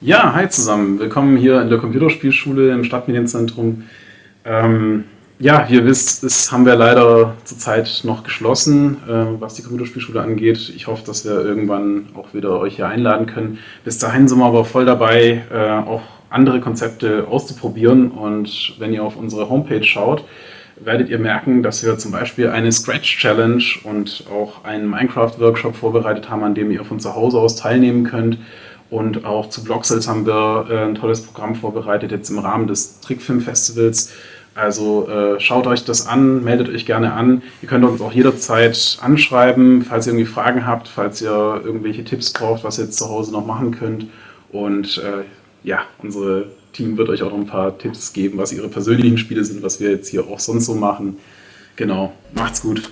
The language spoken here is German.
Ja, hi zusammen. Willkommen hier in der Computerspielschule im Stadtmedienzentrum. Ähm, ja, ihr wisst, ist, haben wir leider zurzeit noch geschlossen, äh, was die Computerspielschule angeht. Ich hoffe, dass wir irgendwann auch wieder euch hier einladen können. Bis dahin sind wir aber voll dabei, äh, auch andere Konzepte auszuprobieren. Und wenn ihr auf unsere Homepage schaut, werdet ihr merken, dass wir zum Beispiel eine Scratch Challenge und auch einen Minecraft Workshop vorbereitet haben, an dem ihr von zu Hause aus teilnehmen könnt. Und auch zu Blocksels haben wir äh, ein tolles Programm vorbereitet, jetzt im Rahmen des Trickfilm-Festivals. Also äh, schaut euch das an, meldet euch gerne an. Ihr könnt uns auch jederzeit anschreiben, falls ihr irgendwie Fragen habt, falls ihr irgendwelche Tipps braucht, was ihr jetzt zu Hause noch machen könnt. Und äh, ja, unser Team wird euch auch noch ein paar Tipps geben, was ihre persönlichen Spiele sind, was wir jetzt hier auch sonst so machen. Genau, macht's gut.